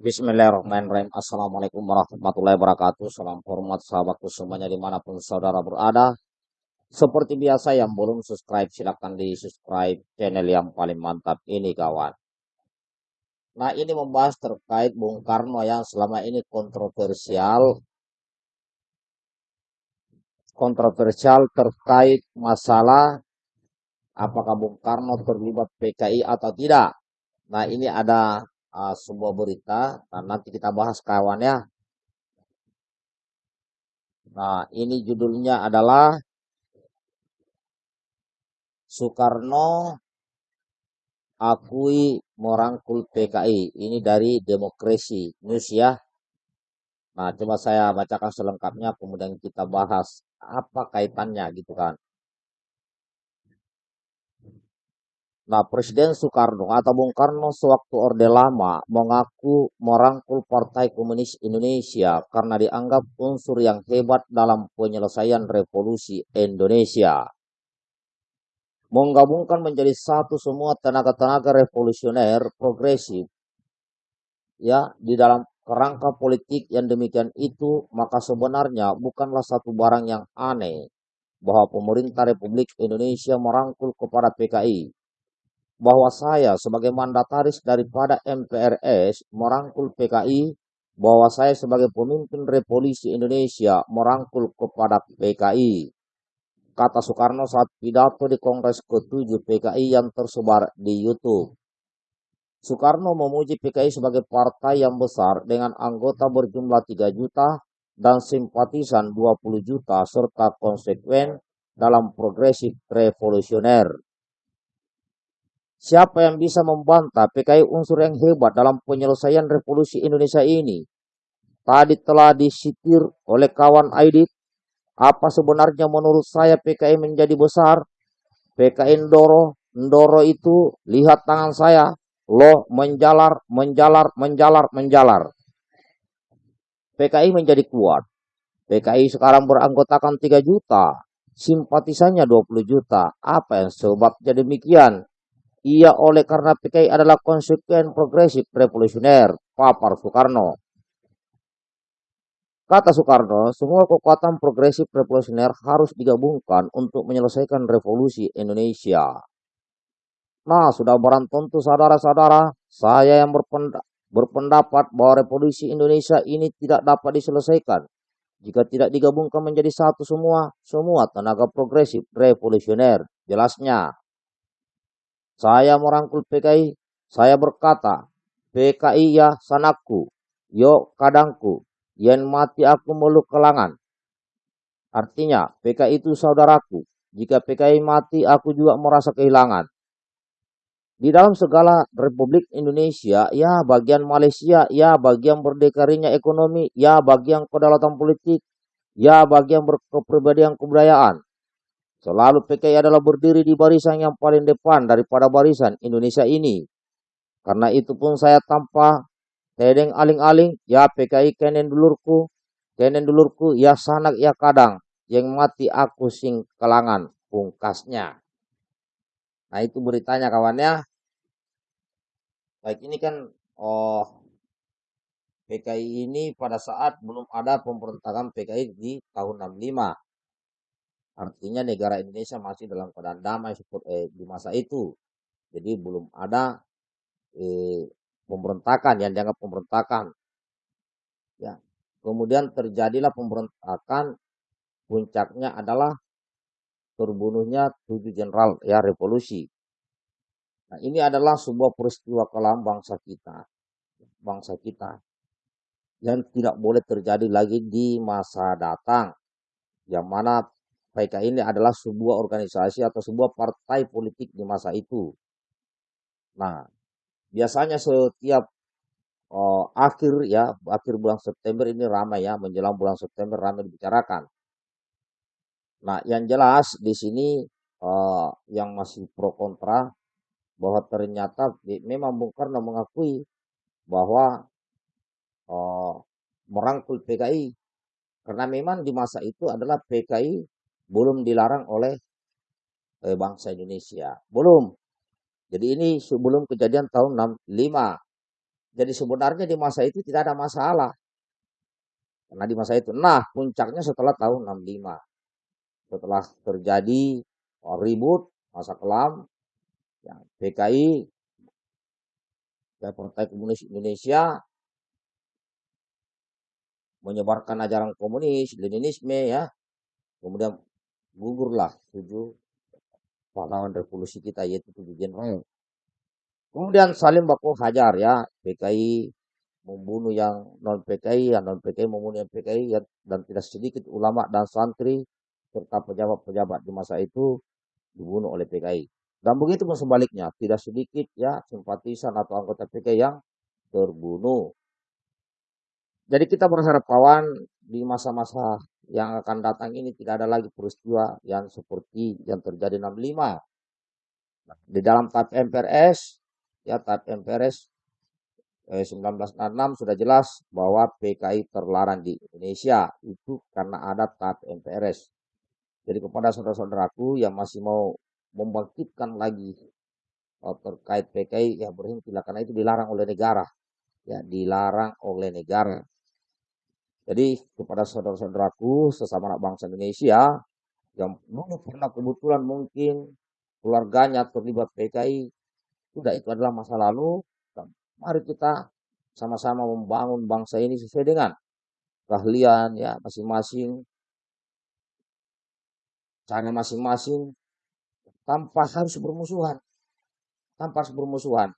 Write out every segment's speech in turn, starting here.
Bismillahirrahmanirrahim. Assalamualaikum warahmatullahi wabarakatuh. Salam hormat sahabatku semuanya di mana pun saudara berada. Seperti biasa yang belum subscribe silahkan di subscribe channel yang paling mantap ini kawan. Nah ini membahas terkait Bung Karno yang selama ini kontroversial. Kontroversial terkait masalah apakah Bung Karno terlibat PKI atau tidak. Nah ini ada uh, sebuah berita dan nanti kita bahas kawan ya. Nah, ini judulnya adalah Soekarno akui merangkul PKI. Ini dari Demokrasi News ya. Nah, coba saya bacakan selengkapnya kemudian kita bahas apa kaitannya gitu kan. Nah, Presiden Soekarno atau Bung Karno sewaktu Orde Lama mengaku merangkul Partai Komunis Indonesia karena dianggap unsur yang hebat dalam penyelesaian revolusi Indonesia. Menggabungkan menjadi satu semua tenaga-tenaga revolusioner progresif ya di dalam kerangka politik yang demikian itu maka sebenarnya bukanlah satu barang yang aneh bahwa pemerintah Republik Indonesia merangkul kepada PKI bahwa saya sebagai mandataris daripada MPRS merangkul PKI, bahwa saya sebagai pemimpin revolusi Indonesia merangkul kepada PKI. Kata Soekarno saat pidato di Kongres ke-7 PKI yang tersebar di YouTube. Soekarno memuji PKI sebagai partai yang besar dengan anggota berjumlah 3 juta dan simpatisan 20 juta serta konsekuen dalam progresif revolusioner. Siapa yang bisa membantah PKI unsur yang hebat dalam penyelesaian revolusi Indonesia ini? Tadi telah disitir oleh kawan Aidit. Apa sebenarnya menurut saya PKI menjadi besar? PKI Ndoro, Ndoro itu lihat tangan saya. Loh menjalar, menjalar, menjalar, menjalar. PKI menjadi kuat. PKI sekarang beranggotakan 3 juta. Simpatisannya 20 juta. Apa yang sebabnya demikian? Ia oleh karena PKI adalah konsekuen progresif revolusioner, papar Soekarno. Kata Soekarno, semua kekuatan progresif revolusioner harus digabungkan untuk menyelesaikan revolusi Indonesia. Nah, sudah barang tentu saudara-saudara, saya yang berpendapat bahwa revolusi Indonesia ini tidak dapat diselesaikan jika tidak digabungkan menjadi satu semua, semua tenaga progresif revolusioner. Jelasnya, saya merangkul PKI, saya berkata, PKI ya sanakku, yo kadangku, yen mati aku meluk kelangan. Artinya, PKI itu saudaraku. Jika PKI mati, aku juga merasa kehilangan. Di dalam segala Republik Indonesia, ya bagian Malaysia, ya bagian berdekarinya ekonomi, ya bagian kedaulatan politik, ya bagian berkepribadian kebudayaan, Selalu PKI adalah berdiri di barisan yang paling depan daripada barisan Indonesia ini. Karena itu pun saya tanpa tedeng aling-aling, ya PKI kenen dulurku, kenen dulurku, ya sanak ya kadang, yang mati aku sing kelangan, pungkasnya. Nah itu beritanya kawannya. Baik ini kan, oh PKI ini pada saat belum ada pemberontakan PKI di tahun 65. Artinya negara Indonesia masih dalam keadaan damai eh, di masa itu. Jadi belum ada eh, pemberontakan yang dianggap pemberontakan. Ya. Kemudian terjadilah pemberontakan, puncaknya adalah terbunuhnya tujuh jenderal ya revolusi. Nah, ini adalah sebuah peristiwa kelam bangsa kita. Bangsa kita yang tidak boleh terjadi lagi di masa datang. Yang mana PKI ini adalah sebuah organisasi atau sebuah partai politik di masa itu. Nah, biasanya setiap uh, akhir ya, akhir bulan September ini ramai ya, menjelang bulan September ramai dibicarakan. Nah, yang jelas di sini uh, yang masih pro kontra bahwa ternyata memang Bung Karno mengakui bahwa uh, merangkul PKI karena memang di masa itu adalah PKI belum dilarang oleh eh, bangsa Indonesia. Belum. Jadi ini sebelum kejadian tahun 65. Jadi sebenarnya di masa itu tidak ada masalah. Karena di masa itu. Nah, puncaknya setelah tahun 65. Setelah terjadi ribut, masa kelam, ya, PKI, Partai Komunis Indonesia, menyebarkan ajaran komunis, Leninisme ya. Kemudian gugurlah tujuh pahlawan revolusi kita yaitu tujuh jenderal. Kemudian saling baku hajar ya, PKI membunuh yang non PKI, yang non PKI membunuh yang PKI ya, dan tidak sedikit ulama dan santri serta pejabat-pejabat di masa itu dibunuh oleh PKI. Dan begitu pun sebaliknya, tidak sedikit ya simpatisan atau anggota PKI yang terbunuh. Jadi kita berharap kawan di masa-masa yang akan datang ini tidak ada lagi peristiwa yang seperti yang terjadi 65. Nah, di dalam TAP MPRS, ya TAP MPRS 1966 sudah jelas bahwa PKI terlarang di Indonesia itu karena ada TAP MPRS. Jadi kepada saudara-saudaraku yang masih mau membangkitkan lagi oh, terkait PKI ya berhentilah karena itu dilarang oleh negara. Ya, dilarang oleh negara. Jadi kepada saudara-saudaraku sesama anak bangsa Indonesia yang dulu pernah kebetulan mungkin keluarganya terlibat PKI, sudah itu adalah masa lalu Mari kita sama-sama membangun bangsa ini sesuai dengan keahlian ya masing-masing, cara masing-masing, tanpa harus bermusuhan, tanpa harus bermusuhan.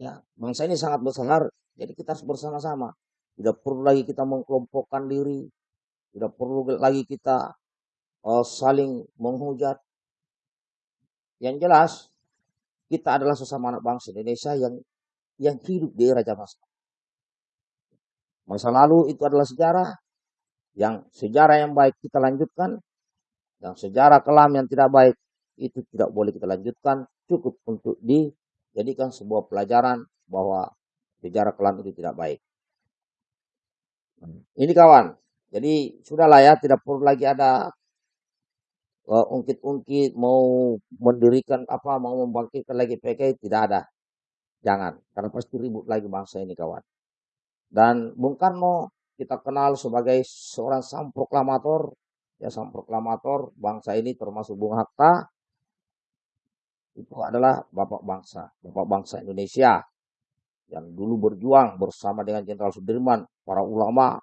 Ya, bangsa ini sangat besar, jadi kita harus bersama-sama. Tidak perlu lagi kita mengkelompokkan diri, tidak perlu lagi kita uh, saling menghujat. Yang jelas, kita adalah sesama anak bangsa Indonesia yang yang hidup di era zaman Masa lalu itu adalah sejarah yang sejarah yang baik kita lanjutkan, yang sejarah kelam yang tidak baik itu tidak boleh kita lanjutkan, cukup untuk dijadikan sebuah pelajaran bahwa sejarah kelam itu tidak baik. Ini kawan, jadi sudahlah ya, tidak perlu lagi ada uh, ungkit-ungkit mau mendirikan apa mau membangkitkan lagi PKI tidak ada. Jangan karena pasti ribut lagi bangsa ini kawan. Dan Bung Karno kita kenal sebagai seorang sang proklamator ya sang proklamator bangsa ini termasuk Bung Hatta. Itu adalah bapak bangsa bapak bangsa Indonesia yang dulu berjuang bersama dengan Jenderal Sudirman para ulama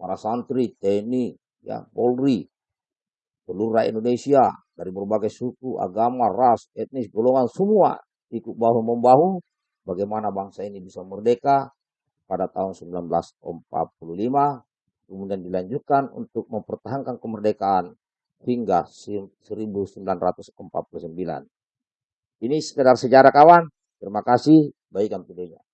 para santri TNI ya Polri seluruh rakyat Indonesia dari berbagai suku, agama, ras, etnis, golongan semua ikut bahu membahu bagaimana bangsa ini bisa merdeka pada tahun 1945 kemudian dilanjutkan untuk mempertahankan kemerdekaan hingga 1949. Ini sekedar sejarah kawan. Terima kasih. Baikkan videonya.